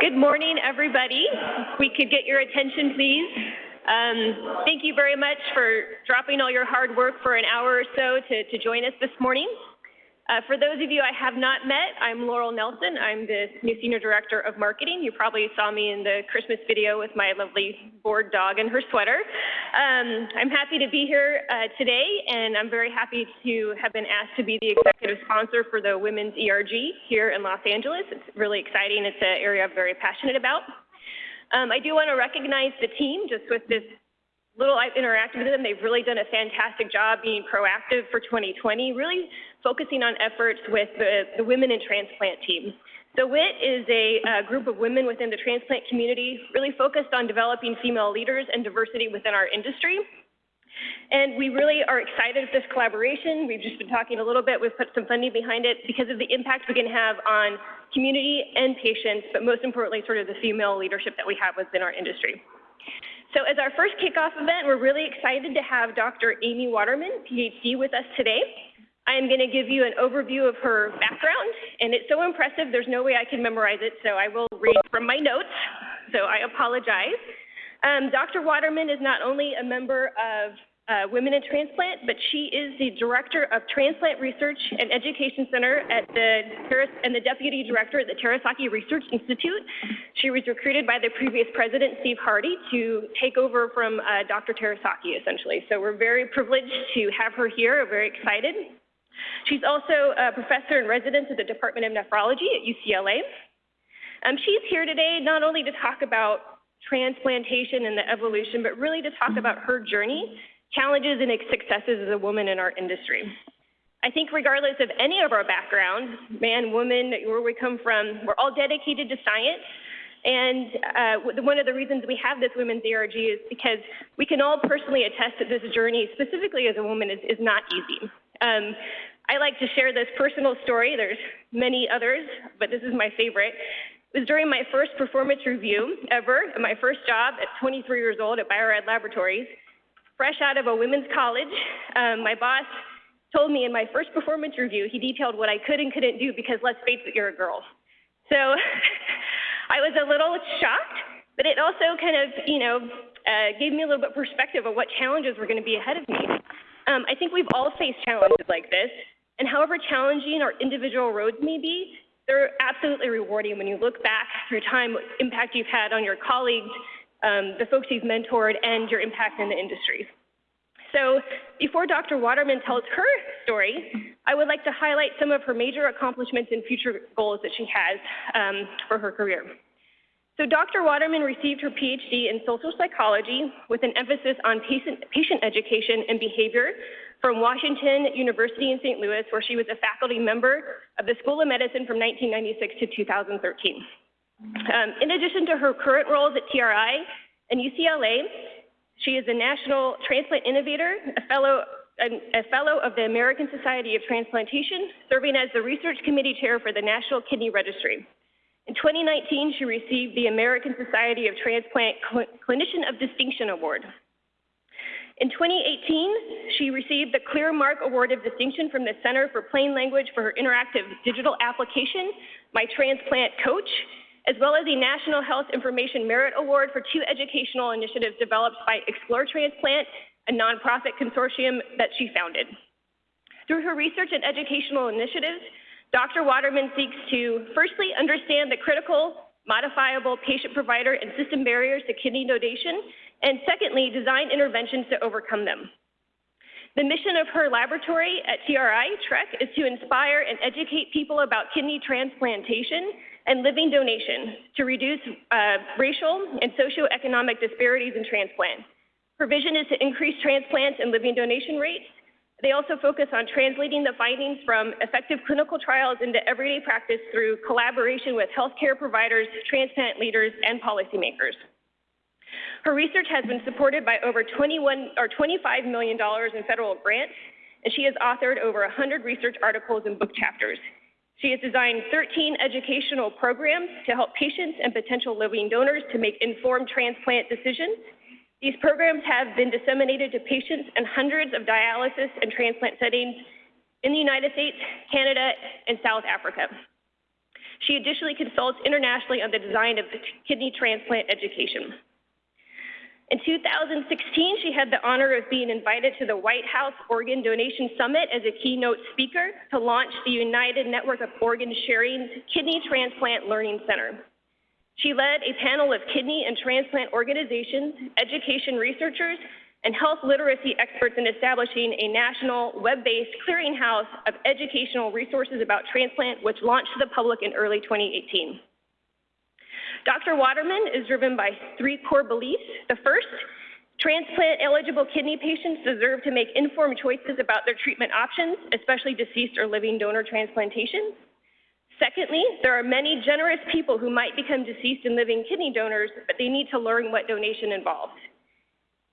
Good morning, everybody. We could get your attention, please. Um, thank you very much for dropping all your hard work for an hour or so to, to join us this morning. Uh, for those of you I have not met, I'm Laurel Nelson. I'm the new Senior Director of Marketing. You probably saw me in the Christmas video with my lovely bored dog and her sweater. Um, I'm happy to be here uh, today, and I'm very happy to have been asked to be the executive sponsor for the Women's ERG here in Los Angeles. It's really exciting. It's an area I'm very passionate about. Um, I do want to recognize the team just with this little I've interacted with them, they've really done a fantastic job being proactive for 2020, really focusing on efforts with the, the women in transplant team. So WIT is a, a, group of women within the transplant community, really focused on developing female leaders and diversity within our industry. And we really are excited with this collaboration. We've just been talking a little bit, we've put some funding behind it because of the impact we can have on community and patients, but most importantly, sort of the female leadership that we have within our industry. So as our first kickoff event, we're really excited to have Dr. Amy Waterman, PhD, with us today. I am going to give you an overview of her background, and it's so impressive, there's no way I can memorize it, so I will read from my notes, so I apologize. Um, Dr. Waterman is not only a member of uh, Women in Transplant, but she is the Director of Transplant Research and Education Center at the and the Deputy Director at the Terasaki Research Institute. She was recruited by the previous president, Steve Hardy, to take over from uh, Dr. Terasaki, essentially. So we're very privileged to have her here. We're very excited. She's also a professor in residence at the Department of Nephrology at UCLA. Um, she's here today not only to talk about transplantation and the evolution, but really to talk about her journey challenges and successes as a woman in our industry. I think regardless of any of our background, man, woman, where we come from, we're all dedicated to science. And uh, one of the reasons we have this Women's ERG is because we can all personally attest that this journey, specifically as a woman, is, is not easy. Um, I like to share this personal story. There's many others, but this is my favorite. It was during my first performance review ever, at my first job at 23 years old at Bio-Rad Laboratories fresh out of a women's college, um, my boss told me in my first performance review, he detailed what I could and couldn't do because let's face it, you're a girl. So I was a little shocked, but it also kind of, you know, uh, gave me a little bit perspective of what challenges were going to be ahead of me. Um, I think we've all faced challenges like this, and however challenging our individual roads may be, they're absolutely rewarding when you look back through time, what impact you've had on your colleagues, um, the folks you've mentored, and your impact in the industry. So before Dr. Waterman tells her story, I would like to highlight some of her major accomplishments and future goals that she has um, for her career. So Dr. Waterman received her PhD in social psychology with an emphasis on patient, patient education and behavior from Washington University in St. Louis, where she was a faculty member of the School of Medicine from 1996 to 2013. Um, in addition to her current roles at TRI and UCLA, she is a National Transplant Innovator, a fellow, a, fellow of the American Society of Transplantation, serving as the Research Committee Chair for the National Kidney Registry. In 2019, she received the American Society of Transplant Cl Clinician of Distinction Award. In 2018, she received the Clear Mark Award of Distinction from the Center for Plain Language for her interactive digital application, My Transplant Coach, as well as the National Health Information Merit Award for two educational initiatives developed by Explore Transplant, a nonprofit consortium that she founded. Through her research and educational initiatives, Dr. Waterman seeks to firstly understand the critical, modifiable patient provider and system barriers to kidney donation, and secondly, design interventions to overcome them. The mission of her laboratory at TRI, TREC, is to inspire and educate people about kidney transplantation and living donation to reduce uh, racial and socioeconomic disparities in transplant. Provision is to increase transplants and living donation rates. They also focus on translating the findings from effective clinical trials into everyday practice through collaboration with healthcare providers, transplant leaders, and policymakers. Her research has been supported by over 21 or $25 million in federal grants, and she has authored over 100 research articles and book chapters. She has designed 13 educational programs to help patients and potential living donors to make informed transplant decisions. These programs have been disseminated to patients in hundreds of dialysis and transplant settings in the United States, Canada, and South Africa. She additionally consults internationally on the design of kidney transplant education. In 2016, she had the honor of being invited to the White House Organ Donation Summit as a keynote speaker to launch the United Network of Organ Sharing Kidney Transplant Learning Center. She led a panel of kidney and transplant organizations, education researchers, and health literacy experts in establishing a national web-based clearinghouse of educational resources about transplant, which launched to the public in early 2018. Dr. Waterman is driven by three core beliefs. The first, transplant eligible kidney patients deserve to make informed choices about their treatment options, especially deceased or living donor transplantation. Secondly, there are many generous people who might become deceased and living kidney donors, but they need to learn what donation involves.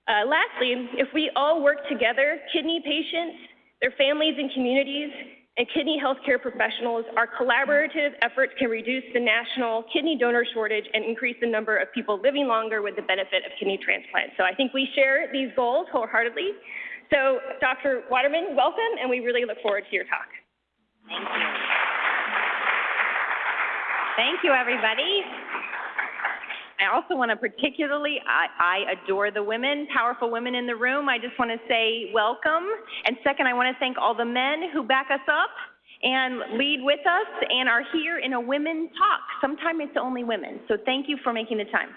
Uh, lastly, if we all work together, kidney patients, their families and communities, and kidney healthcare professionals, our collaborative efforts can reduce the national kidney donor shortage and increase the number of people living longer with the benefit of kidney transplants. So I think we share these goals wholeheartedly. So Dr. Waterman, welcome, and we really look forward to your talk. Thank you. Thank you, everybody. I also want to particularly, I, I, adore the women, powerful women in the room. I just want to say welcome. And second, I want to thank all the men who back us up and lead with us and are here in a women talk. Sometimes it's only women. So thank you for making the time.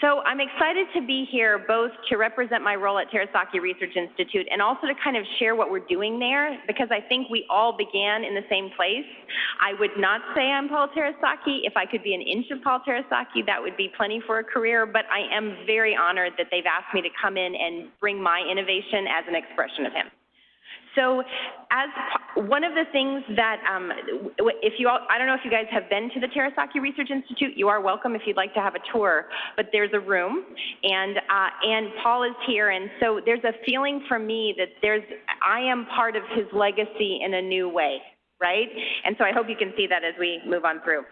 So I'm excited to be here both to represent my role at Terasaki Research Institute and also to kind of share what we're doing there because I think we all began in the same place. I would not say I'm Paul Terasaki. If I could be an inch of Paul Terasaki, that would be plenty for a career, but I am very honored that they've asked me to come in and bring my innovation as an expression of him. So as one of the things that, um, if you all, I don't know if you guys have been to the Terasaki Research Institute, you are welcome if you'd like to have a tour, but there's a room and, uh, and Paul is here. And so there's a feeling for me that there's, I am part of his legacy in a new way, right? And so I hope you can see that as we move on through.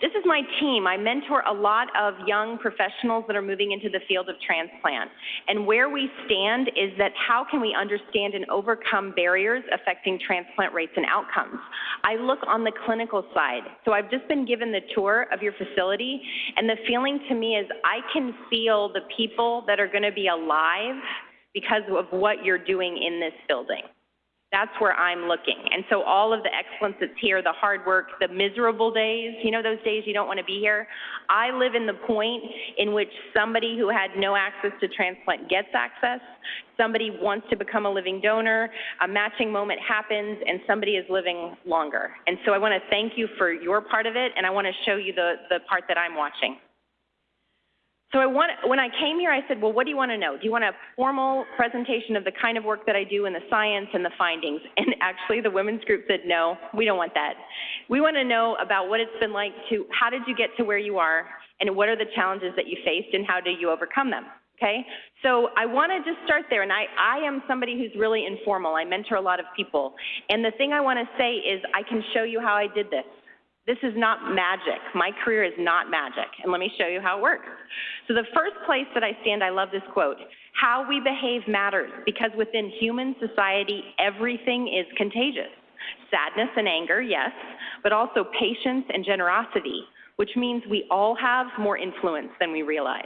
This is my team. I mentor a lot of young professionals that are moving into the field of transplant. And where we stand is that how can we understand and overcome barriers affecting transplant rates and outcomes? I look on the clinical side. So I've just been given the tour of your facility, and the feeling to me is I can feel the people that are going to be alive because of what you're doing in this building. That's where I'm looking. And so all of the excellence that's here, the hard work, the miserable days, you know those days you don't want to be here? I live in the point in which somebody who had no access to transplant gets access, somebody wants to become a living donor, a matching moment happens, and somebody is living longer. And so I want to thank you for your part of it, and I want to show you the, the part that I'm watching. So I want, when I came here, I said, well, what do you want to know? Do you want a formal presentation of the kind of work that I do and the science and the findings? And actually, the women's group said, no, we don't want that. We want to know about what it's been like to, how did you get to where you are, and what are the challenges that you faced, and how do you overcome them? Okay, so I want to just start there, and I, I am somebody who's really informal. I mentor a lot of people, and the thing I want to say is I can show you how I did this. This is not magic. My career is not magic. And let me show you how it works. So, the first place that I stand, I love this quote How we behave matters because within human society, everything is contagious. Sadness and anger, yes, but also patience and generosity, which means we all have more influence than we realize.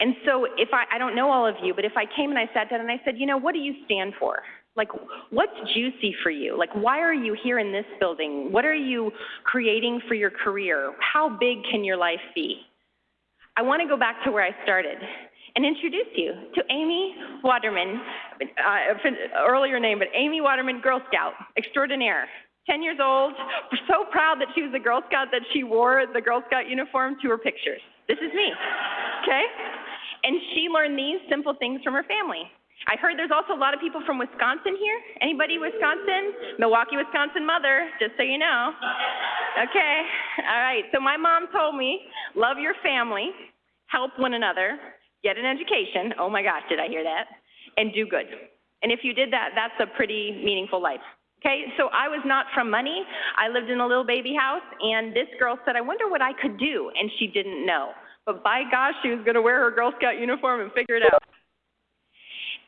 And so, if I, I don't know all of you, but if I came and I sat down and I said, you know, what do you stand for? Like, what's juicy for you? Like, why are you here in this building? What are you creating for your career? How big can your life be? I want to go back to where I started and introduce you to Amy Waterman, uh, earlier name, but Amy Waterman, Girl Scout extraordinaire. 10 years old, so proud that she was a Girl Scout that she wore the Girl Scout uniform to her pictures. This is me, okay? And she learned these simple things from her family. I heard there's also a lot of people from Wisconsin here. Anybody Wisconsin? Milwaukee, Wisconsin mother, just so you know. Okay, all right. So my mom told me, love your family, help one another, get an education. Oh my gosh, did I hear that? And do good. And if you did that, that's a pretty meaningful life. Okay, so I was not from money. I lived in a little baby house, and this girl said, I wonder what I could do. And she didn't know. But by gosh, she was going to wear her Girl Scout uniform and figure it out.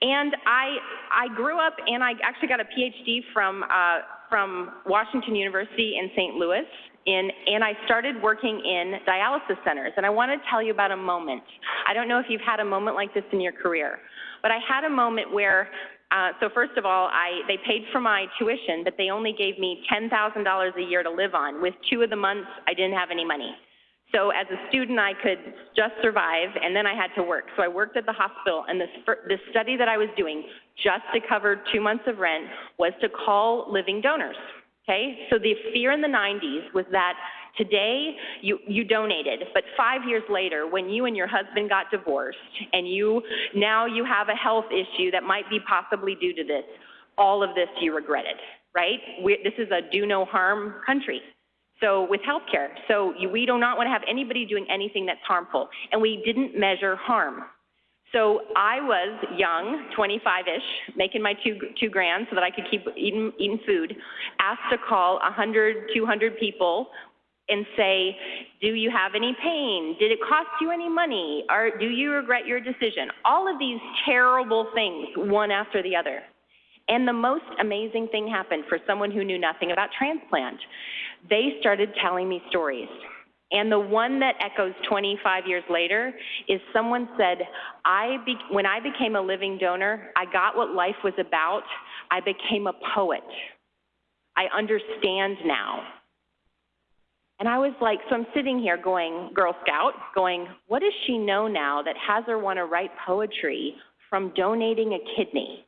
And I, I grew up and I actually got a PhD from uh, from Washington University in St. Louis, in, and I started working in dialysis centers. And I want to tell you about a moment. I don't know if you've had a moment like this in your career, but I had a moment where uh, so first of all, I, they paid for my tuition, but they only gave me $10,000 a year to live on. With two of the months, I didn't have any money. So as a student, I could just survive, and then I had to work. So I worked at the hospital, and this, the study that I was doing, just to cover two months of rent, was to call living donors. Okay? So the fear in the 90s was that today you, you donated, but five years later, when you and your husband got divorced, and you now you have a health issue that might be possibly due to this, all of this you regretted, right? We, this is a do no harm country. So with healthcare, so we do not want to have anybody doing anything that's harmful, and we didn't measure harm. So I was young, 25-ish, making my two, two grand so that I could keep eating, eating food, asked to call 100, 200 people and say, do you have any pain? Did it cost you any money? Or do you regret your decision? All of these terrible things, one after the other. And the most amazing thing happened for someone who knew nothing about transplant. They started telling me stories. And the one that echoes 25 years later is someone said, I be- when I became a living donor, I got what life was about. I became a poet. I understand now. And I was like, so I'm sitting here going, Girl Scout, going, what does she know now that has her want to write poetry from donating a kidney?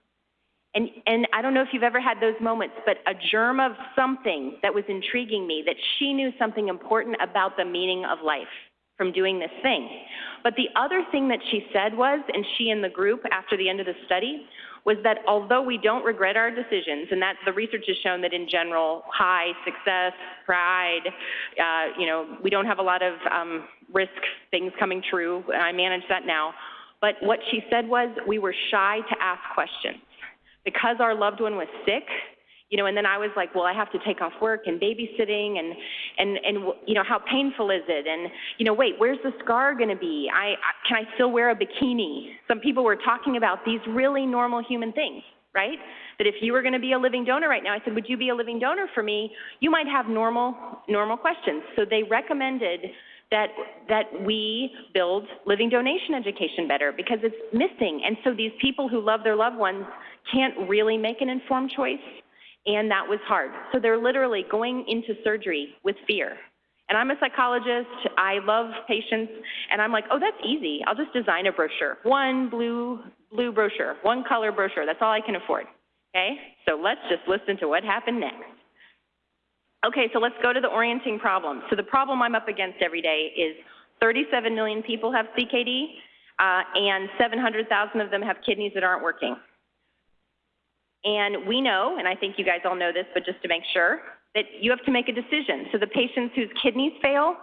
And, and I don't know if you've ever had those moments, but a germ of something that was intriguing me, that she knew something important about the meaning of life from doing this thing. But the other thing that she said was, and she and the group after the end of the study, was that although we don't regret our decisions, and that the research has shown that in general, high success, pride, uh, you know, we don't have a lot of um, risk things coming true. I manage that now. But what she said was we were shy to ask questions because our loved one was sick, you know, and then I was like, well, I have to take off work and babysitting and, and, and, you know, how painful is it? And, you know, wait, where's the scar going to be? I, I, can I still wear a bikini? Some people were talking about these really normal human things, right? That if you were going to be a living donor right now, I said, would you be a living donor for me? You might have normal, normal questions. So they recommended that that we build living donation education better because it's missing. And so these people who love their loved ones can't really make an informed choice, and that was hard. So they're literally going into surgery with fear. And I'm a psychologist, I love patients, and I'm like, oh, that's easy. I'll just design a brochure. One blue, blue brochure, one color brochure. That's all I can afford. Okay? So let's just listen to what happened next. Okay, so let's go to the orienting problem. So the problem I'm up against every day is 37 million people have CKD, uh, and 700,000 of them have kidneys that aren't working. And we know, and I think you guys all know this, but just to make sure, that you have to make a decision. So the patients whose kidneys fail,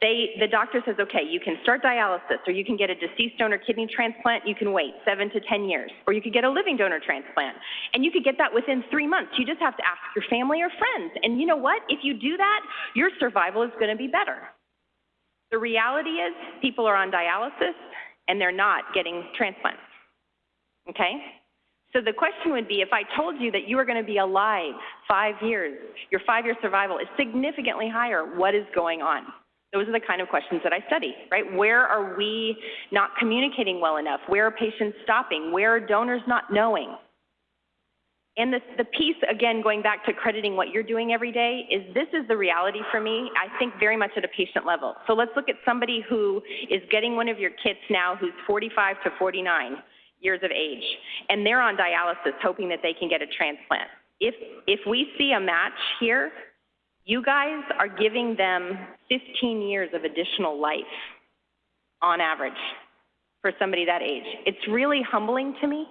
they, the doctor says, okay, you can start dialysis, or you can get a deceased donor kidney transplant, you can wait seven to 10 years, or you could get a living donor transplant. And you could get that within three months. You just have to ask your family or friends. And you know what? If you do that, your survival is going to be better. The reality is people are on dialysis and they're not getting transplants. Okay? So the question would be if I told you that you were going to be alive five years, your five year survival is significantly higher, what is going on? Those are the kind of questions that I study, right? Where are we not communicating well enough? Where are patients stopping? Where are donors not knowing? And the, the piece, again, going back to crediting what you're doing every day, is this is the reality for me, I think very much at a patient level. So let's look at somebody who is getting one of your kits now who's 45 to 49 years of age, and they're on dialysis hoping that they can get a transplant. If, if we see a match here, you guys are giving them 15 years of additional life on average for somebody that age. It's really humbling to me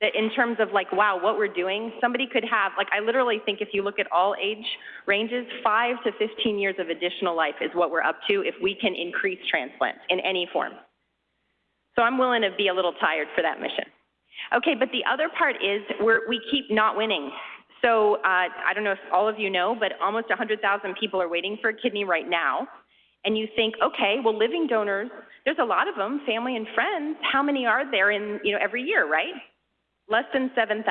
that in terms of like, wow, what we're doing, somebody could have, like, I literally think if you look at all age ranges, five to 15 years of additional life is what we're up to if we can increase transplants in any form. So I'm willing to be a little tired for that mission. Okay, but the other part is we're, we keep not winning. So uh, I don't know if all of you know, but almost 100,000 people are waiting for a kidney right now. And you think, okay, well, living donors, there's a lot of them, family and friends. How many are there in, you know, every year, right? Less than 7,000.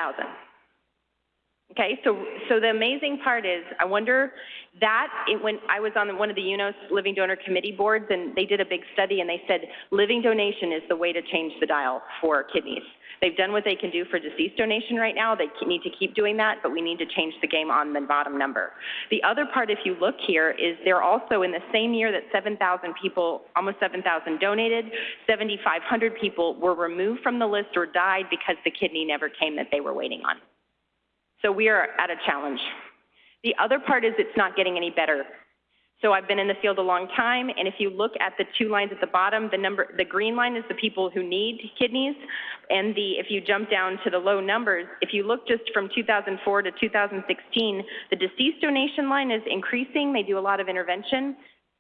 Okay, so, so the amazing part is, I wonder that, it, when I was on one of the UNOS Living Donor Committee boards, and they did a big study, and they said living donation is the way to change the dial for kidneys. They've done what they can do for deceased donation right now. They need to keep doing that, but we need to change the game on the bottom number. The other part, if you look here, is they're also in the same year that 7,000 people, almost 7,000 donated, 7,500 people were removed from the list or died because the kidney never came that they were waiting on. So we are at a challenge. The other part is it's not getting any better. So I've been in the field a long time, and if you look at the two lines at the bottom, the number, the green line is the people who need kidneys, and the, if you jump down to the low numbers, if you look just from 2004 to 2016, the deceased donation line is increasing. They do a lot of intervention.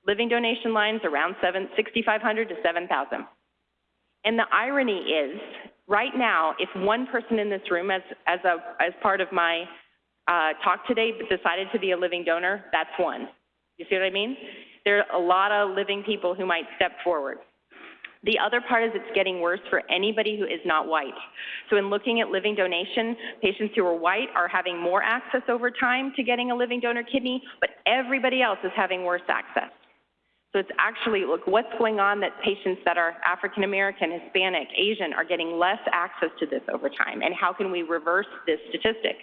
Living donation lines around 7, 6,500 to 7,000. And the irony is, right now, if one person in this room, as, as, a, as part of my uh, talk today, decided to be a living donor, that's one. You see what I mean? There are a lot of living people who might step forward. The other part is it's getting worse for anybody who is not white. So in looking at living donation, patients who are white are having more access over time to getting a living donor kidney, but everybody else is having worse access. So it's actually, look, what's going on that patients that are African American, Hispanic, Asian are getting less access to this over time, and how can we reverse this statistic?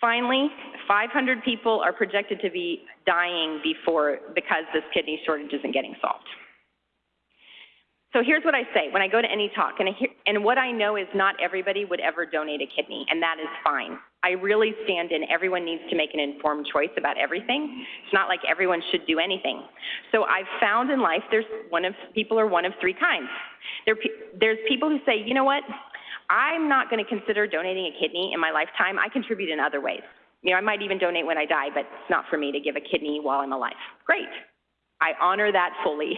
Finally, 500 people are projected to be dying before because this kidney shortage isn't getting solved. So here's what I say when I go to any talk, and, I hear, and what I know is not everybody would ever donate a kidney, and that is fine. I really stand in everyone needs to make an informed choice about everything. It's not like everyone should do anything. So I've found in life there's one of people are one of three kinds. There, there's people who say, you know what, I'm not going to consider donating a kidney in my lifetime. I contribute in other ways. You know, I might even donate when I die, but it's not for me to give a kidney while I'm alive. Great. I honor that fully.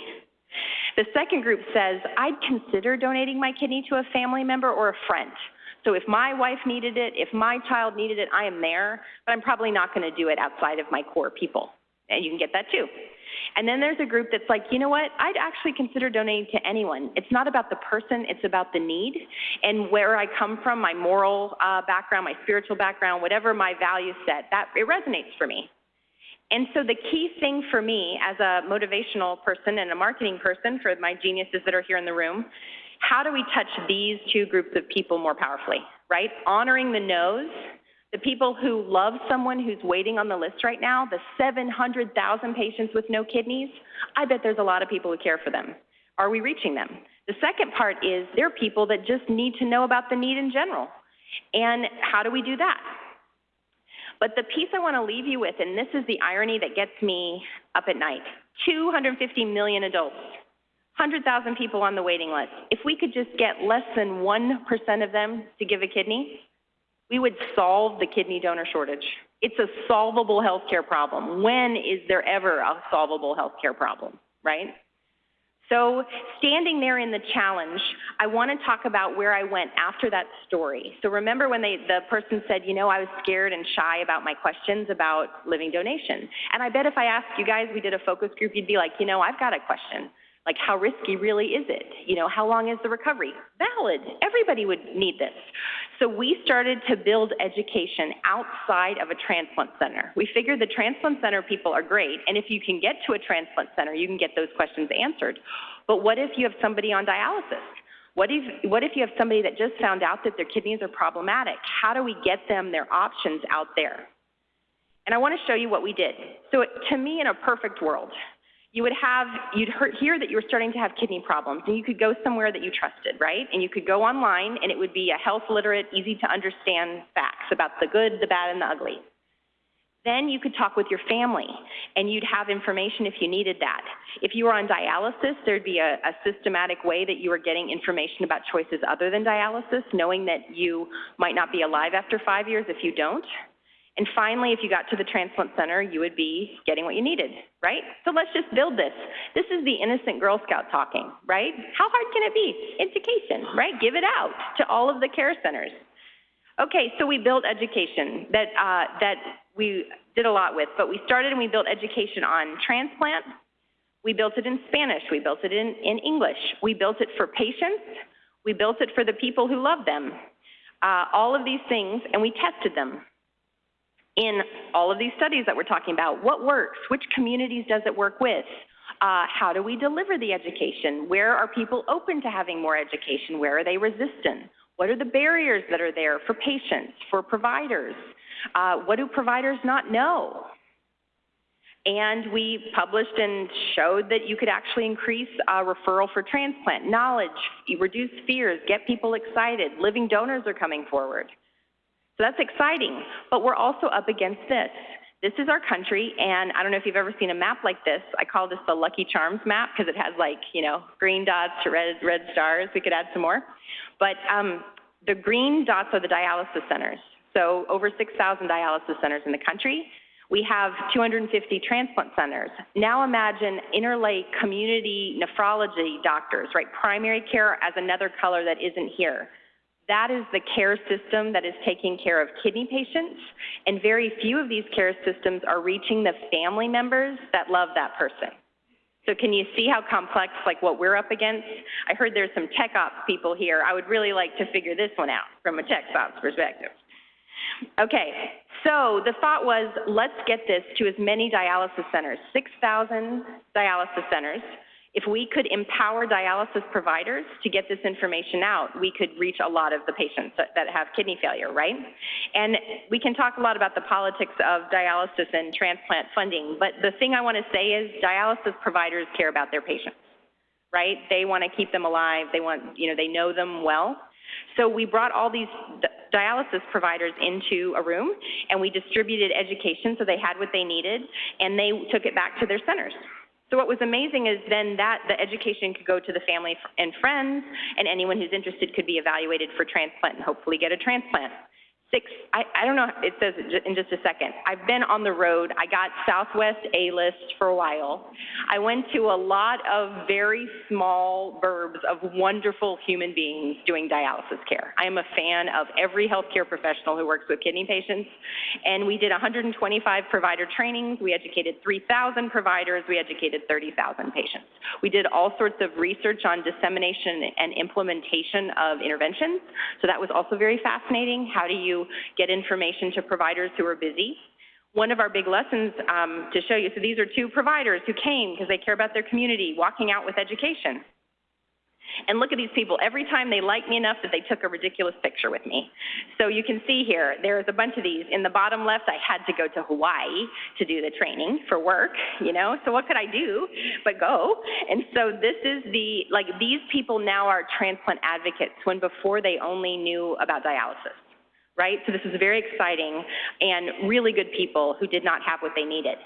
The second group says, I'd consider donating my kidney to a family member or a friend. So if my wife needed it, if my child needed it, I am there, but I'm probably not going to do it outside of my core people. And you can get that too. And then there's a group that's like, you know what, I'd actually consider donating to anyone. It's not about the person, it's about the need. And where I come from, my moral uh, background, my spiritual background, whatever my value set, that it resonates for me. And so the key thing for me as a motivational person and a marketing person for my geniuses that are here in the room, how do we touch these two groups of people more powerfully, right? Honoring the no's the people who love someone who's waiting on the list right now, the 700,000 patients with no kidneys, I bet there's a lot of people who care for them. Are we reaching them? The second part is there are people that just need to know about the need in general. And how do we do that? But the piece I want to leave you with, and this is the irony that gets me up at night 250 million adults, 100,000 people on the waiting list. If we could just get less than 1% of them to give a kidney, we would solve the kidney donor shortage. It's a solvable healthcare problem. When is there ever a solvable healthcare problem, right? So, standing there in the challenge, I want to talk about where I went after that story. So, remember when they, the person said, you know, I was scared and shy about my questions about living donation. And I bet if I asked you guys, we did a focus group, you'd be like, you know, I've got a question. Like, how risky really is it? You know, how long is the recovery? Valid. Everybody would need this. So we started to build education outside of a transplant center. We figured the transplant center people are great, and if you can get to a transplant center, you can get those questions answered. But what if you have somebody on dialysis? What if, what if you have somebody that just found out that their kidneys are problematic? How do we get them their options out there? And I want to show you what we did. So, to me, in a perfect world, you would have, you'd hear that you were starting to have kidney problems, and you could go somewhere that you trusted, right? And you could go online, and it would be a health literate, easy to understand facts about the good, the bad, and the ugly. Then you could talk with your family, and you'd have information if you needed that. If you were on dialysis, there'd be a, a systematic way that you were getting information about choices other than dialysis, knowing that you might not be alive after five years if you don't. And finally, if you got to the transplant center, you would be getting what you needed, right? So let's just build this. This is the innocent Girl Scout talking, right? How hard can it be? Education, right? Give it out to all of the care centers. Okay, so we built education that, uh, that we did a lot with, but we started and we built education on transplant. We built it in Spanish. We built it in, in English. We built it for patients. We built it for the people who love them. uh, all of these things, and we tested them in all of these studies that we're talking about. What works? Which communities does it work with? Uh, how do we deliver the education? Where are people open to having more education? Where are they resistant? What are the barriers that are there for patients, for providers? Uh, what do providers not know? And we published and showed that you could actually increase uh, referral for transplant, knowledge, reduce fears, get people excited. Living donors are coming forward. So that's exciting, but we're also up against this. This is our country, and I don't know if you've ever seen a map like this. I call this the Lucky Charms map because it has like, you know, green dots to red, red stars. We could add some more. But um, the green dots are the dialysis centers. So over 6,000 dialysis centers in the country. We have 250 transplant centers. Now imagine interlake community nephrology doctors, right? Primary care as another color that isn't here. That is the care system that is taking care of kidney patients, and very few of these care systems are reaching the family members that love that person. So can you see how complex, like what we're up against? I heard there's some tech ops people here. I would really like to figure this one out from a tech ops perspective. Okay, so the thought was let's get this to as many dialysis centers, 6,000 dialysis centers. If we could empower dialysis providers to get this information out, we could reach a lot of the patients that, have kidney failure, right? And we can talk a lot about the politics of dialysis and transplant funding, but the thing I want to say is dialysis providers care about their patients, right? They want to keep them alive. They want, you know, they know them well. So we brought all these dialysis providers into a room and we distributed education so they had what they needed and they took it back to their centers. So what was amazing is then that the education could go to the family and friends, and anyone who's interested could be evaluated for transplant and hopefully get a transplant six, I, I don't know, it says in just a second. I've been on the road. I got Southwest A-list for a while. I went to a lot of very small burbs of wonderful human beings doing dialysis care. I am a fan of every healthcare professional who works with kidney patients. And we did 125 provider trainings. We educated 3,000 providers. We educated 30,000 patients. We did all sorts of research on dissemination and implementation of interventions. So that was also very fascinating. How do you get information to providers who are busy. One of our big lessons um, to show you, so these are two providers who came because they care about their community, walking out with education. And look at these people. Every time they liked me enough that they took a ridiculous picture with me. So you can see here, there's a bunch of these. In the bottom left, I had to go to Hawaii to do the training for work, you know? So what could I do but go? And so this is the, like, these people now are transplant advocates when before they only knew about dialysis right? So this is very exciting and really good people who did not have what they needed.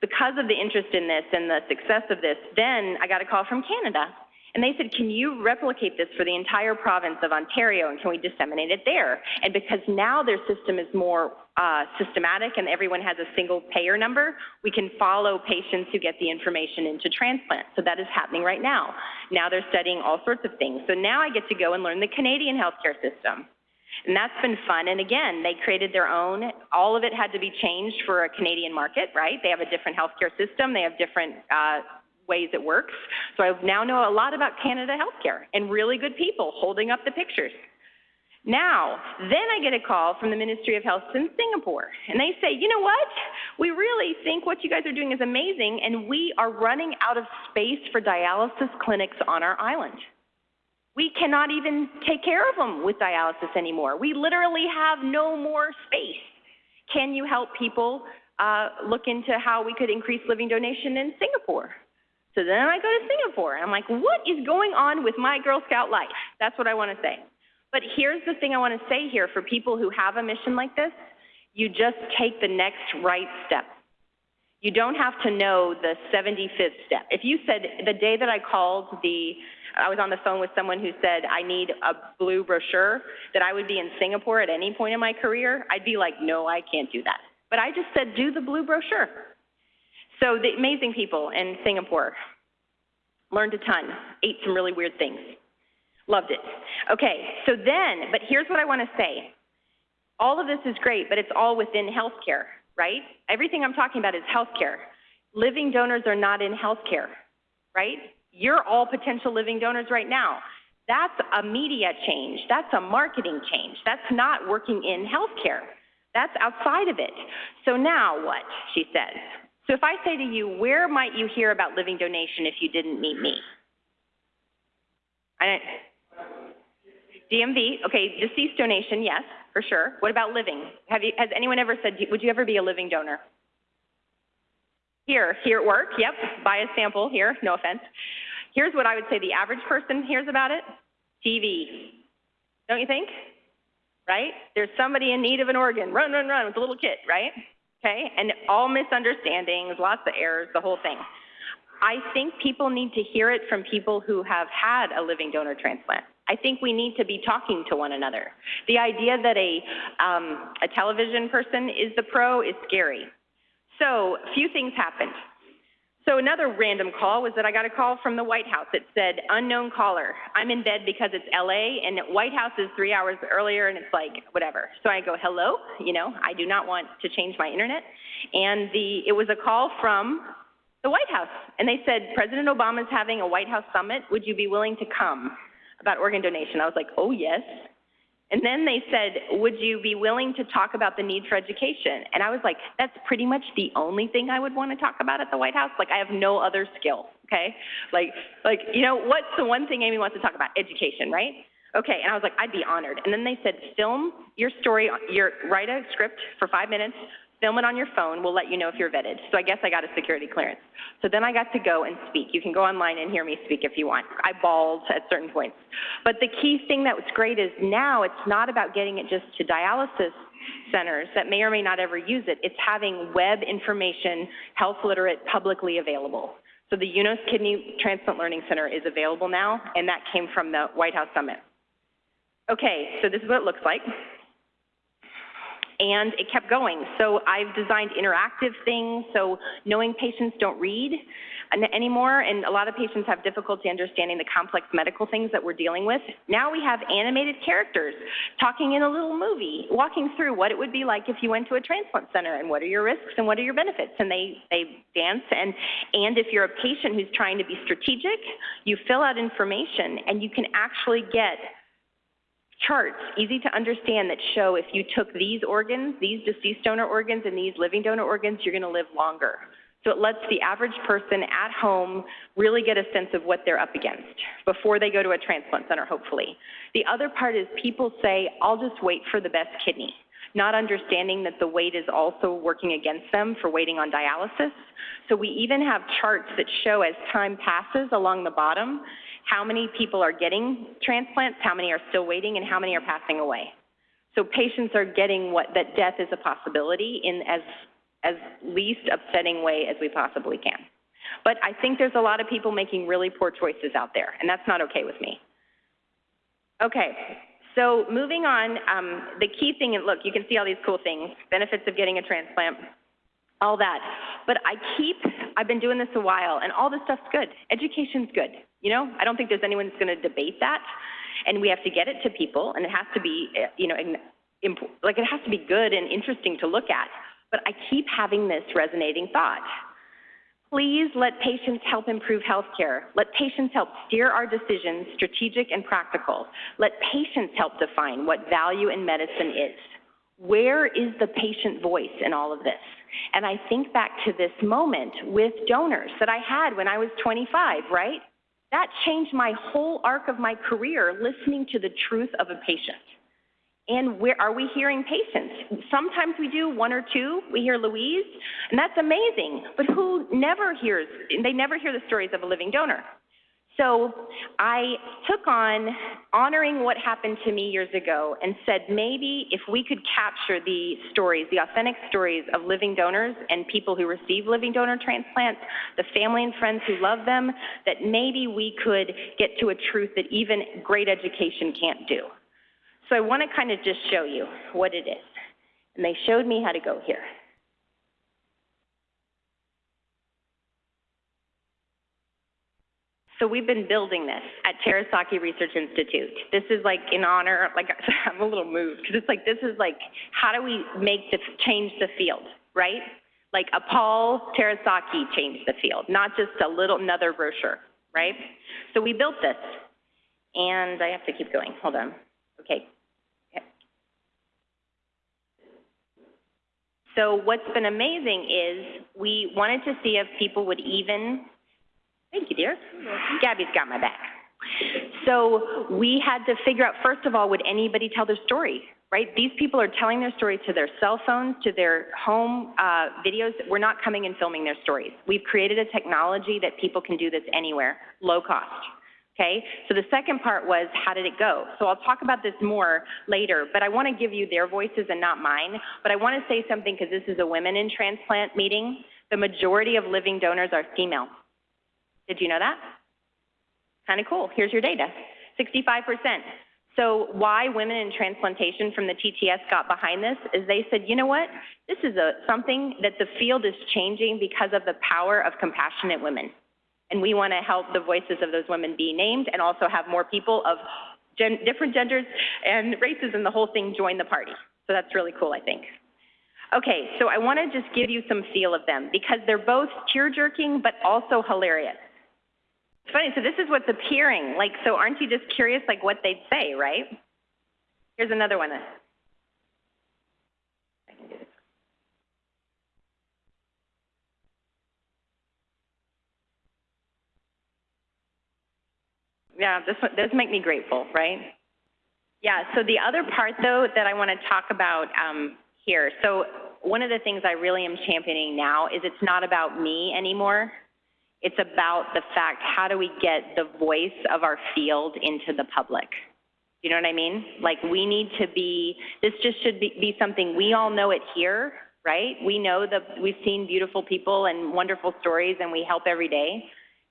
Because of the interest in this and the success of this, then I got a call from Canada. And they said, can you replicate this for the entire province of Ontario and can we disseminate it there? And because now their system is more uh, systematic and everyone has a single payer number, we can follow patients who get the information into transplant. So that is happening right now. Now they're studying all sorts of things. So now I get to go and learn the Canadian healthcare system. And that's been fun. And again, they created their own. All of it had to be changed for a Canadian market, right? They have a different healthcare system. They have different uh, ways it works. So I now know a lot about Canada healthcare and really good people holding up the pictures. Now, then I get a call from the Ministry of Health in Singapore, and they say, you know what? We really think what you guys are doing is amazing, and we are running out of space for dialysis clinics on our island. We cannot even take care of them with dialysis anymore. We literally have no more space. Can you help people uh, look into how we could increase living donation in Singapore? So then I go to Singapore, and I'm like, what is going on with my Girl Scout life? That's what I want to say. But here's the thing I want to say here for people who have a mission like this you just take the next right step. You don't have to know the 75th step. If you said the day that I called the I was on the phone with someone who said, I need a blue brochure, that I would be in Singapore at any point in my career, I'd be like, no, I can't do that. But I just said, do the blue brochure. So the amazing people in Singapore learned a ton, ate some really weird things, loved it. Okay, so then, but here's what I want to say. All of this is great, but it's all within healthcare, right? Everything I'm talking about is healthcare. Living donors are not in healthcare, right? You're all potential living donors right now. That's a media change. That's a marketing change. That's not working in healthcare. That's outside of it. So now what? She says. So if I say to you, where might you hear about living donation if you didn't meet me? I, DMV, okay, deceased donation, yes, for sure. What about living? Have you, has anyone ever said, would you ever be a living donor? Here, here at work, yep, buy a sample here, no offense. Here's what I would say the average person hears about it TV. Don't you think? Right? There's somebody in need of an organ. Run, run, run with a little kid, right? Okay? And all misunderstandings, lots of errors, the whole thing. I think people need to hear it from people who have had a living donor transplant. I think we need to be talking to one another. The idea that a, um, a television person is the pro is scary. So, a few things happened. So another random call was that I got a call from the White House. It said, unknown caller. I'm in bed because it's LA and White House is three hours earlier and it's like, whatever. So I go, hello, you know, I do not want to change my internet. And the, it was a call from the White House. And they said, President Obama is having a White House summit. Would you be willing to come about organ donation? I was like, oh, yes. And then they said, would you be willing to talk about the need for education? And I was like, that's pretty much the only thing I would want to talk about at the White House. Like, I have no other skill, okay? Like, like, you know, what's the one thing Amy wants to talk about? Education, right? Okay, and I was like, I'd be honored. And then they said, film your story, your, write a script for five minutes, film it on your phone. We'll let you know if you're vetted. So I guess I got a security clearance. So then I got to go and speak. You can go online and hear me speak if you want. I bawled at certain points. But the key thing that was great is now it's not about getting it just to dialysis centers that may or may not ever use it. It's having web information, health literate, publicly available. So the UNOS Kidney Transplant Learning Center is available now, and that came from the White House Summit. Okay, so this is what it looks like and it kept going. So I've designed interactive things, so knowing patients don't read anymore, and a lot of patients have difficulty understanding the complex medical things that we're dealing with. Now we have animated characters talking in a little movie, walking through what it would be like if you went to a transplant center and what are your risks and what are your benefits. And they, they dance. And, and if you're a patient who's trying to be strategic, you fill out information and you can actually get charts, easy to understand, that show if you took these organs, these deceased donor organs, and these living donor organs, you're going to live longer. So it lets the average person at home really get a sense of what they're up against before they go to a transplant center, hopefully. The other part is people say, I'll just wait for the best kidney, not understanding that the wait is also working against them for waiting on dialysis. So we even have charts that show as time passes along the bottom how many people are getting transplants, how many are still waiting, and how many are passing away. So patients are getting what that death is a possibility in as as least upsetting way as we possibly can. But I think there's a lot of people making really poor choices out there, and that's not okay with me. Okay, so moving on, um, the key thing, and look, you can see all these cool things, benefits of getting a transplant, all that. But I keep, I've been doing this a while, and all this stuff's good. Education's good. You know, I don't think there's anyone that's going to debate that. And we have to get it to people, and it has to be, eh, you know, like it has to be good and interesting to look at. But I keep having this resonating thought. Please let patients help improve healthcare. Let patients help steer our decisions, strategic and practical. Let patients help define what value in medicine is. Where is the patient voice in all of this? And I think back to this moment with donors that I had when I was 25, right? That changed my whole arc of my career listening to the truth of a patient. And where are we hearing patients? Sometimes we do one or two. We hear Louise, and that's amazing. But who never hears, they never hear the stories of a living donor. So I took on honoring what happened to me years ago and said maybe if we could capture the stories, the authentic stories of living donors and people who receive living donor transplants, the family and friends who love them, that maybe we could get to a truth that even great education can't do. So I want to kind of just show you what it is. And they showed me how to go here. So we've been building this at Terasaki Research Institute. This is like in honor, like I'm a little moved because it's like this is like how do we make the change the field, right? Like a Paul Terasaki changed the field, not just a little another brochure, right? So we built this. And I have to keep going, hold on. Okay. So what's been amazing is we wanted to see if people would even, thank you, dear. Gabby's got my back. So we had to figure out, first of all, would anybody tell their story, right? These people are telling their story to their cell phones, to their home uh, videos. We're not coming and filming their stories. We've created a technology that people can do this anywhere, low cost. Okay, so the second part was how did it go? So I'll talk about this more later, but I want to give you their voices and not mine. But I want to say something because this is a women in transplant meeting. The majority of living donors are female. Did you know that? Kind of cool. Here's your data 65%. So, why women in transplantation from the TTS got behind this is they said, you know what? This is a, something that the field is changing because of the power of compassionate women. And we want to help the voices of those women be named and also have more people of gen different genders and races and the whole thing join the party. So that's really cool, I think. Okay, so I want to just give you some feel of them because they're both tear jerking but also hilarious. Funny, so this is what's appearing. Like, so aren't you just curious, like, what they'd say, right? Here's another one. Yeah, this one, does make me grateful, right? Yeah, so the other part, though, that I want to talk about um, here. So one of the things I really am championing now is it's not about me anymore. It's about the fact, how do we get the voice of our field into the public? You know what I mean? Like, we need to be, this just should be, be something, we all know it here, right? We know that we've seen beautiful people and wonderful stories and we help every day.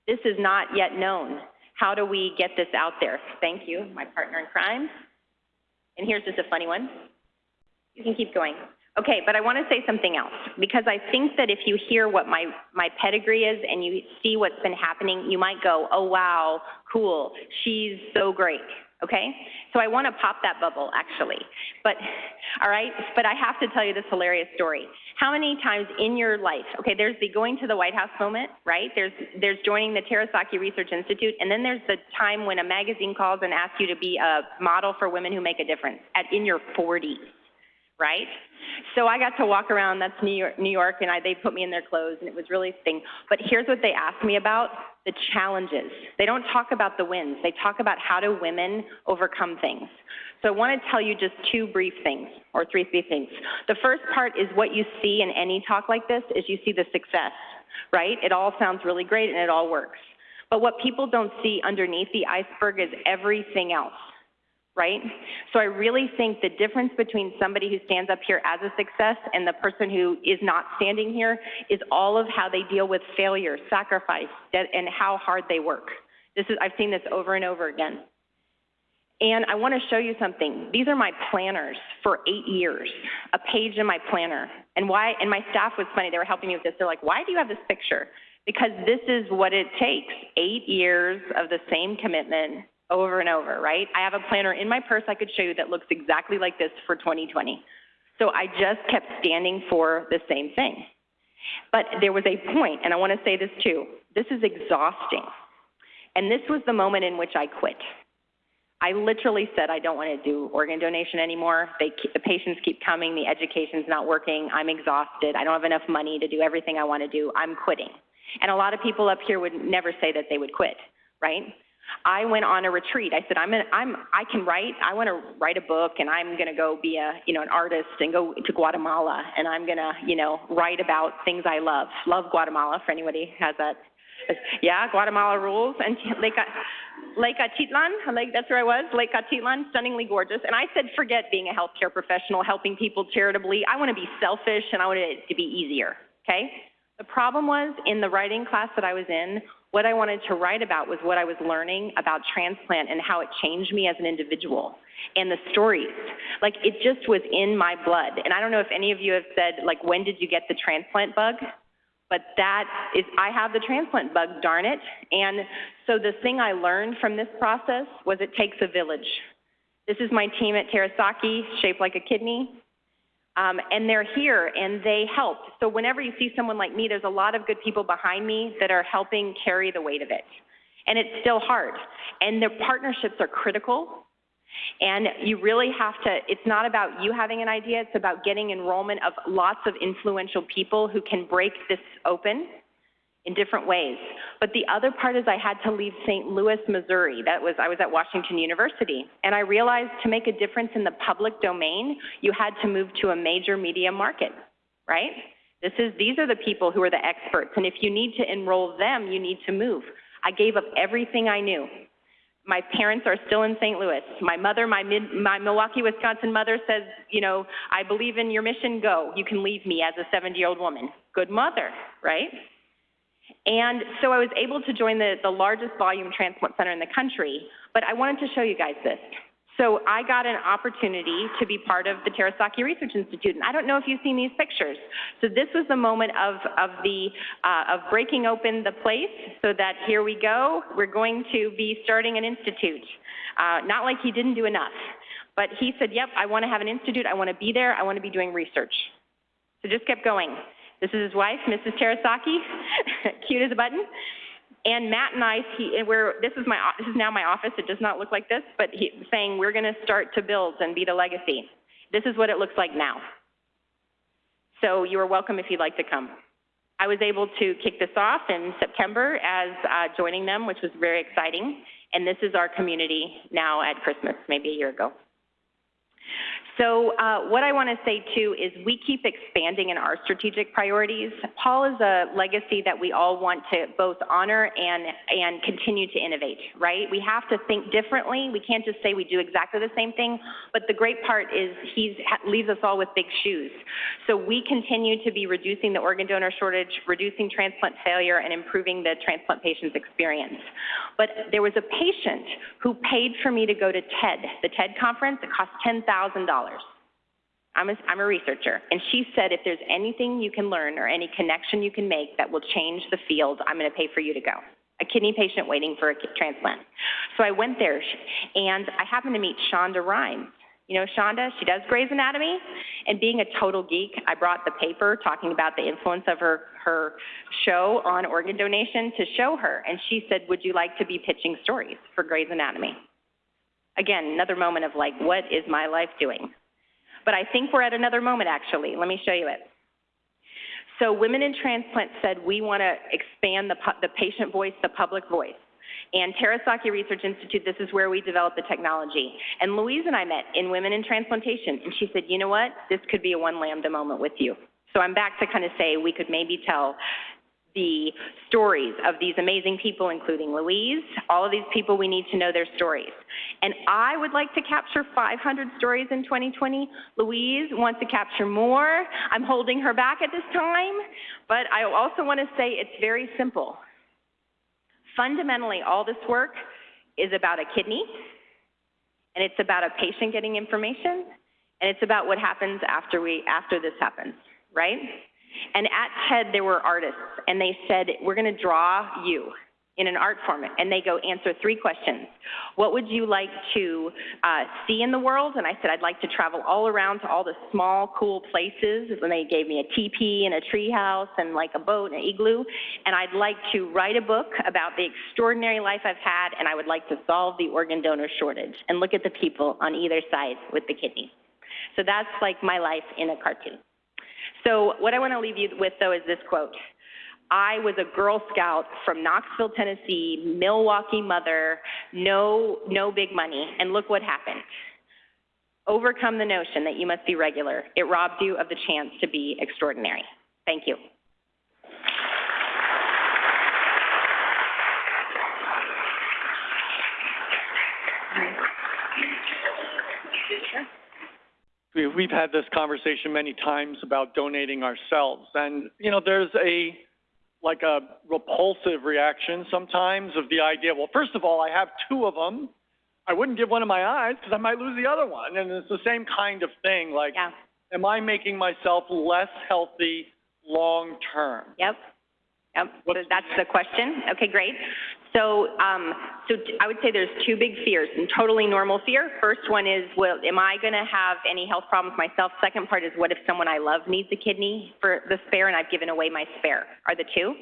This is not yet known. How do we get this out there? Thank you, my partner in crime. And here's just a funny one. You can keep going. Okay, but I want to say something else because I think that if you hear what my, my pedigree is and you see what's been happening, you might go, oh, wow, cool, she's so great. Okay? So I want to pop that bubble actually. But, all right, but I have to tell you this hilarious story. How many times in your life, okay, there's the going to the White House moment, right? There's, there's joining the Terasaki Research Institute, and then there's the time when a magazine calls and asks you to be a model for women who make a difference at, in your 40s, right? So I got to walk around, that's New York, New York and I, they put me in their clothes, and it was really thing. But here's what they asked me about, the challenges. They don't talk about the wins. They talk about how do women overcome things. So I want to tell you just two brief things, or three, brief things. The first part is what you see in any talk like this is you see the success, right? It all sounds really great and it all works. But what people don't see underneath the iceberg is everything else right? So I really think the difference between somebody who stands up here as a success and the person who is not standing here is all of how they deal with failure, sacrifice, and how hard they work. This is, I've seen this over and over again. And I want to show you something. These are my planners for eight years, a page in my planner. And why, and my staff was funny, they were helping me with this. They're like, why do you have this picture? Because this is what it takes, eight years of the same commitment over and over, right? I have a planner in my purse I could show you that looks exactly like this for 2020. So I just kept standing for the same thing. But there was a point, and I want to say this too this is exhausting. And this was the moment in which I quit. I literally said, I don't want to do organ donation anymore. They, the patients keep coming, the education's not working, I'm exhausted, I don't have enough money to do everything I want to do, I'm quitting. And a lot of people up here would never say that they would quit, right? I went on a retreat. I said, I'm, an, I'm, I can write. I want to write a book, and I'm going to go be a, you know, an artist and go to Guatemala, and I'm going to, you know, write about things I love. Love Guatemala. For anybody who has that, yeah, Guatemala rules. And Lake, Lake Atitlan, Lake, that's where I was. Lake Atitlan, stunningly gorgeous. And I said, forget being a healthcare professional, helping people charitably. I want to be selfish, and I want it to be easier. Okay. The problem was in the writing class that I was in what I wanted to write about was what I was learning about transplant and how it changed me as an individual and the stories. Like it just was in my blood. And I don't know if any of you have said, like, when did you get the transplant bug? But that is, I have the transplant bug, darn it. And so the thing I learned from this process was it takes a village. This is my team at Terasaki, shaped like a kidney. Um, and they're here and they help. So whenever you see someone like me, there's a lot of good people behind me that are helping carry the weight of it. And it's still hard. And the partnerships are critical. And you really have to, it's not about you having an idea, it's about getting enrollment of lots of influential people who can break this open in different ways. But the other part is I had to leave St. Louis, Missouri. That was, I was at Washington University. And I realized to make a difference in the public domain, you had to move to a major media market, right? This is, these are the people who are the experts. And if you need to enroll them, you need to move. I gave up everything I knew. My parents are still in St. Louis. My mother, my, mid, my Milwaukee, Wisconsin mother says, you know, I believe in your mission, go. You can leave me as a 70 year old woman. Good mother, right? And so I was able to join the, the largest volume transplant center in the country, but I wanted to show you guys this. So I got an opportunity to be part of the Terasaki Research Institute, and I don't know if you've seen these pictures. So this was the moment of, of the, uh, of breaking open the place so that here we go, we're going to be starting an institute. Uh, not like he didn't do enough, but he said, yep, I want to have an institute, I want to be there, I want to be doing research. So just kept going. This is his wife, Mrs. Terasaki, cute as a button. And Matt and I, he, we're, this is my, this is now my office. It does not look like this, but he saying we're going to start to build and be the legacy. This is what it looks like now. So you are welcome if you'd like to come. I was able to kick this off in September as uh, joining them, which was very exciting. And this is our community now at Christmas, maybe a year ago. So uh, what I want to say too is we keep expanding in our strategic priorities. Paul is a legacy that we all want to both honor and and continue to innovate, right? We have to think differently. We can't just say we do exactly the same thing. But the great part is he leaves us all with big shoes. So we continue to be reducing the organ donor shortage, reducing transplant failure, and improving the transplant patient's experience. But there was a patient who paid for me to go to TED, the TED conference. It cost ten thousand dollars. I'm a, I'm a researcher, and she said if there's anything you can learn or any connection you can make that will change the field, I'm going to pay for you to go. A kidney patient waiting for a transplant. So I went there, and I happened to meet Shonda Rhimes. You know Shonda? She does Grey's Anatomy, and being a total geek, I brought the paper talking about the influence of her her show on organ donation to show her, and she said, "Would you like to be pitching stories for Grey's Anatomy?" Again, another moment of like, what is my life doing? But I think we're at another moment, actually. Let me show you it. So Women in Transplant said we want to expand the, the patient voice, the public voice. And Terasaki Research Institute, this is where we developed the technology. And Louise and I met in Women in Transplantation, and she said, you know what, this could be a one lambda moment with you. So I'm back to kind of say we could maybe tell the stories of these amazing people, including Louise. All of these people, we need to know their stories. And I would like to capture 500 stories in 2020. Louise wants to capture more. I'm holding her back at this time, but I also want to say it's very simple. Fundamentally, all this work is about a kidney, and it's about a patient getting information, and it's about what happens after we after this happens, right? And at TED, there were artists, and they said, We're going to draw you in an art format. And they go, Answer three questions. What would you like to uh, see in the world? And I said, I'd like to travel all around to all the small, cool places. And they gave me a teepee and a treehouse and like a boat and an igloo. And I'd like to write a book about the extraordinary life I've had, and I would like to solve the organ donor shortage and look at the people on either side with the kidney. So that's like my life in a cartoon. So what I want to leave you with, though, is this quote. I was a Girl Scout from Knoxville, Tennessee, Milwaukee mother, no, no big money, and look what happened. Overcome the notion that you must be regular. It robs you of the chance to be extraordinary. Thank you. We've had this conversation many times about donating ourselves, and you know, there's a like a repulsive reaction sometimes of the idea. Well, first of all, I have two of them. I wouldn't give one of my eyes because I might lose the other one, and it's the same kind of thing. Like, Yeah. am I making myself less healthy long term? Yep. Yep. What's- that's the question. Okay, great. So, um, so I would say there's two big fears, and totally normal fear. First one is, well, am I going to have any health problems myself? Second part is, what if someone I love needs a kidney for the spare and I've given away my spare? Are the two.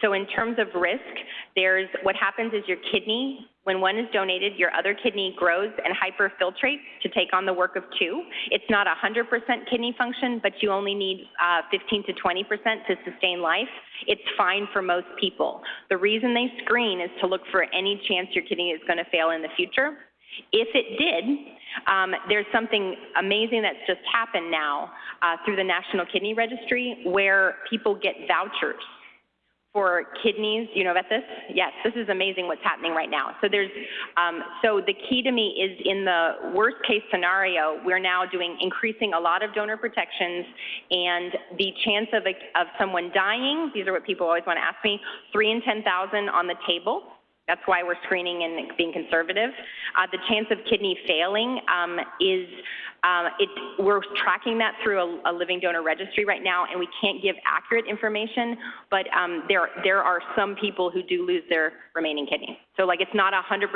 So in terms of risk, there's what happens is your kidney, when one is donated, your other kidney grows and hyperfiltrates to take on the work of two. It's not 100% kidney function, but you only need uh, 15 to 20% to sustain life. It's fine for most people. The reason they screen is to look for any chance your kidney is going to fail in the future. If it did, um, there's something amazing that's just happened now uh, through the National Kidney Registry where people get vouchers for kidneys. You know about this? Yes, this is amazing what's happening right now. So there's, um, so the key to me is in the worst case scenario, we're now doing increasing a lot of donor protections, and the chance of a, of someone dying. These are what people always want to ask me. Three in ten thousand on the table. That's why we're screening and being conservative. Uh, the chance of kidney failing um, is, um, it, we're tracking that through a, a, living donor registry right now, and we can't give accurate information, but um, there, there are some people who do lose their remaining kidney. So, like, it's not 100%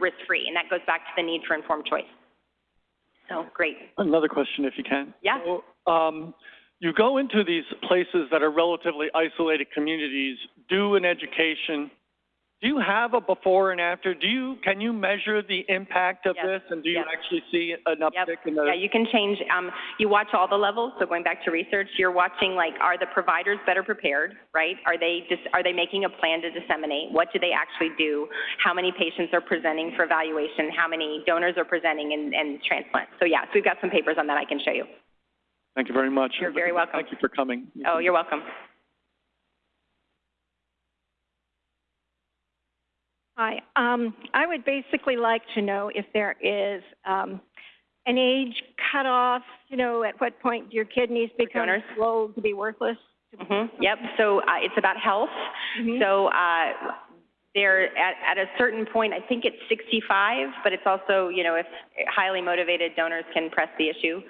risk free, and that goes back to the need for informed choice. So, great. Another question, if you can. Yeah. So, um, you go into these places that are relatively isolated communities, do an education do you have a before and after? Do you, can you measure the impact of this? And do you actually see an Yep. uptick in the? Yeah, you can change, um, you watch all the levels, so going back to research, you're watching like, are the providers better prepared, right? Are they just, are they making a plan to disseminate? What do they actually do? How many patients are presenting for evaluation? How many donors are presenting and, and transplants? So yeah, so we've got some papers on that I can show you. Thank you very much. You're very welcome. Thank you for coming. Oh, you're welcome. Hi. Um, I would basically like to know if there is um, an age cutoff, you know, at what point do your kidneys become donors? slow to be worthless. hmm yep, so, uh, it's about health. Mhm. So, uh, they're at, at a certain point, I think it's 65, but it's also, you know, if highly motivated donors can press the issue.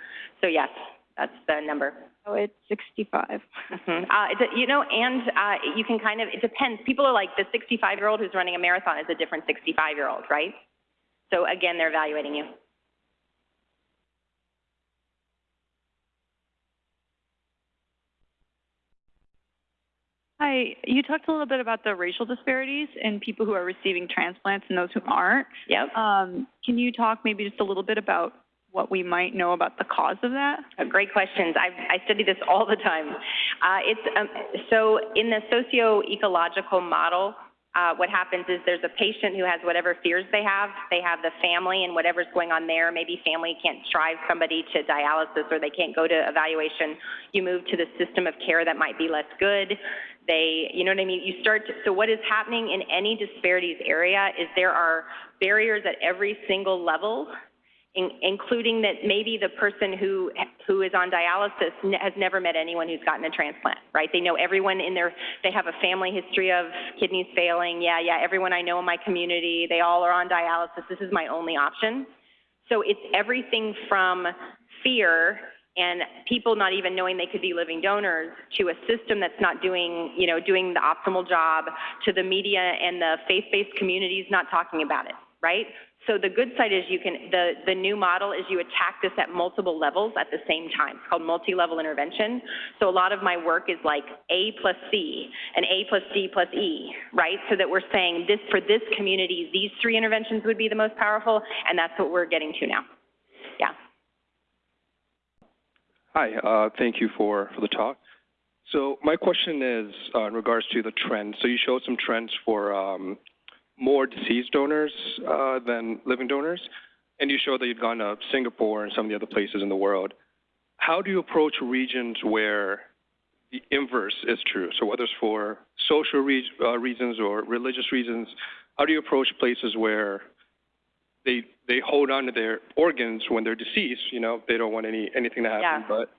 So yes, that's the number. So it's 65. Mhm. Uh, it's a, you know, and uh, you can kind of, it depends. People are like, the 65 year old who's running a marathon is a different 65 year old, right? So again, they're evaluating you. Hi, you talked a little bit about the racial disparities in people who are receiving transplants and those who aren't. Yep. Um, can you talk maybe just a little bit about what we might know about the cause of that? Uh, Great questions. I, I study this all the time. Uh, it's um, so in the socio-ecological model, uh, what happens is there's a patient who has whatever fears they have. They have the family and whatever's going on there. Maybe family can't drive somebody to dialysis or they can't go to evaluation. You move to the system of care that might be less good. They, you know what I mean? You start to, so what is happening in any disparities area is there are barriers at every single level in, including that maybe the person who who is on dialysis has never met anyone who's gotten a transplant, right? They know everyone in their they have a family history of kidneys failing. Yeah, yeah, everyone I know in my community, they all are on dialysis. This is my only option. So it's everything from fear and people not even knowing they could be living donors to a system that's not doing, you know, doing the optimal job to the media and the faith-based communities not talking about it, right? So the good side is you can, the, the new model is you attack this at multiple levels at the same time. It's called multi-level intervention. So a lot of my work is like A plus C and A plus D plus E, right? So that we're saying this, for this community, these three interventions would be the most powerful, and that's what we're getting to now. Yeah. Hi, uh, thank you for, for the talk. So my question is uh, in regards to the trends. So you showed some trends for um, more deceased donors uh, than living donors, and you showed that you'd gone to Singapore and some of the other places in the world. How do you approach regions where the inverse is true? So whether it's for social re- uh, reasons or religious reasons, how do you approach places where they they hold on to their organs when they're deceased? You know, they don't want any anything to happen, Yeah. but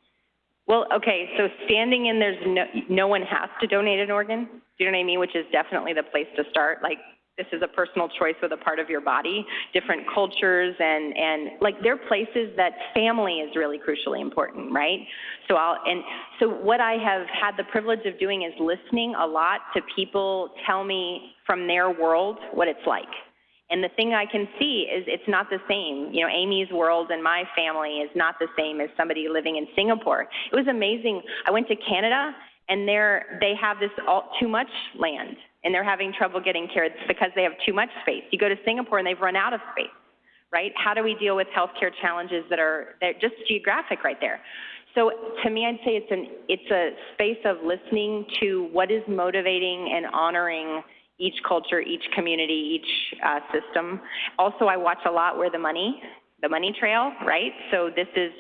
Well, okay, so standing in, there's no, no one has to donate an organ. Do you know what I mean? Which is definitely the place to start. Like, this is a personal choice with a part of your body, different cultures and, and like there are places that family is really crucially important, right? So I'll, and so what I have had the privilege of doing is listening a lot to people tell me from their world what it's like. And the thing I can see is it's not the same. You know, Amy's world and my family is not the same as somebody living in Singapore. It was amazing. I went to Canada and there they have this all too much land and they're having trouble getting care it's because they have too much space. You go to Singapore and they've run out of space, right? How do we deal with healthcare challenges that are just geographic right there? So to me, I'd say it's an it's a space of listening to what is motivating and honoring each culture, each community, each uh, system. Also, I watch a lot where the money, the money trail, right? So this is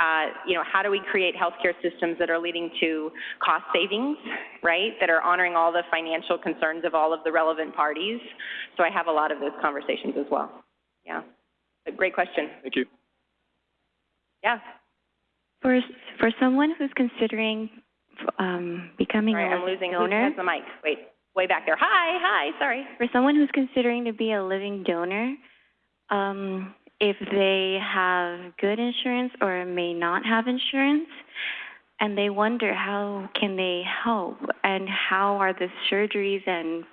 uh, you know, how do we create healthcare systems that are leading to cost savings, right? That are honoring all the financial concerns of all of the relevant parties. So I have a lot of those conversations as well. Yeah. A great question. Thank you. Yeah. For for someone who's considering um, becoming Sorry, a I'm losing. Who donor, has the mic? Wait, way back there. Hi, hi. Sorry. for someone who's considering to be a living donor, um, if they have good insurance or may not have insurance, and they wonder how can they help and how are the surgeries and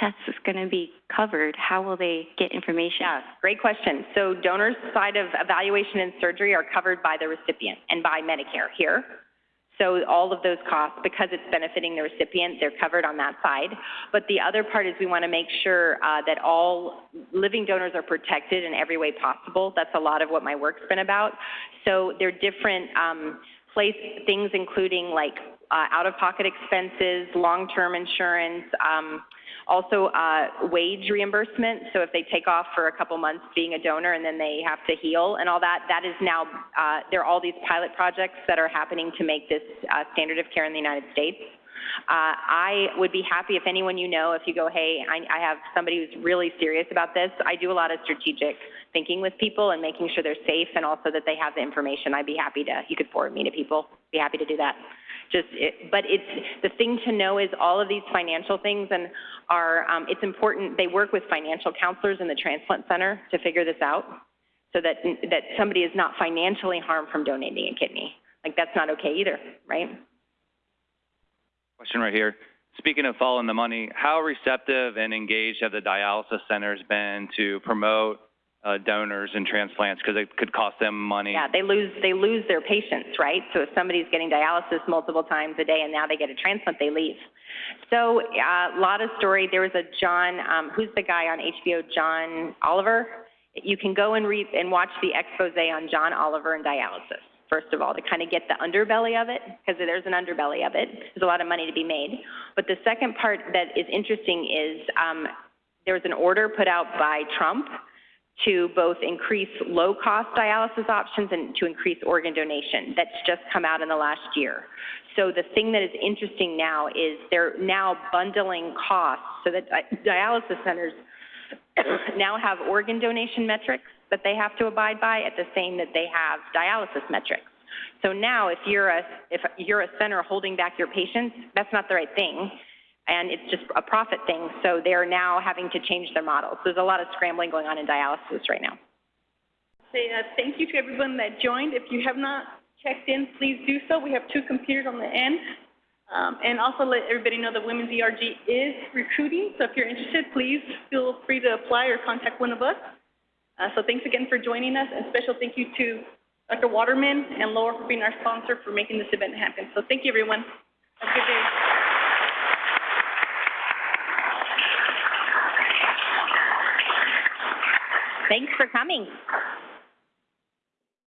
tests going to be covered? How will they get information? Yeah, great question. So donors' side of evaluation and surgery are covered by the recipient and by Medicare here. So all of those costs, because it's benefiting the recipient, they're covered on that side. But the other part is we want to make sure uh, that all living donors are protected in every way possible. That's a lot of what my work's been about. So there are different um, place things, including like uh, out-of-pocket expenses, long-term insurance. Um, also, uh, wage reimbursement. So if they take off for a couple months being a donor and then they have to heal and all that, that is now, uh, there are all these pilot projects that are happening to make this uh, standard of care in the United States. Uh, I would be happy if anyone you know, if you go, hey, I, I have somebody who's really serious about this. I do a lot of strategic thinking with people and making sure they're safe and also that they have the information. I'd be happy to, you could forward me to people. Be happy to do that just it, but it's the thing to know is all of these financial things and are um, it's important they work with financial counselors in the transplant center to figure this out so that that somebody is not financially harmed from donating a kidney like that's not okay either right Question right here. Speaking of following the money, how receptive and engaged have the dialysis centers been to promote uh, donors and transplants because it could cost them money? yeah they lose they lose their patients right so if somebody's getting dialysis multiple times a day and now they get a transplant they leave so a uh, lot of story there was a john um, who's the guy on hbo john oliver you can go and read and watch the expose on john oliver and dialysis first of all, to kind of get the underbelly of it, because there's an underbelly of it. There's a lot of money to be made. But the second part that is interesting is um, there was an order put out by Trump to both increase low-cost dialysis options and to increase organ donation. That's just come out in the last year. So the thing that is interesting now is they're now bundling costs so that dialysis centers now have organ donation metrics that they have to abide by at the same that they have dialysis metrics. So now if you're a if you're a center holding back your patients, that's not the right thing. And it's just a profit thing. So they're now having to change their models. So there's a lot of scrambling going on in dialysis right now. Say uh, thank you to everyone that joined. If you have not checked in, please do so. We have two computers on the end. Um, and also let everybody know that Women's ERG is recruiting. So if you're interested, please feel free to apply or contact one of us. Uh, so thanks again for joining us, and special thank you to Dr. Waterman and Laura for being our sponsor for making this event happen. So thank you, everyone. Have a good day. Thanks for coming.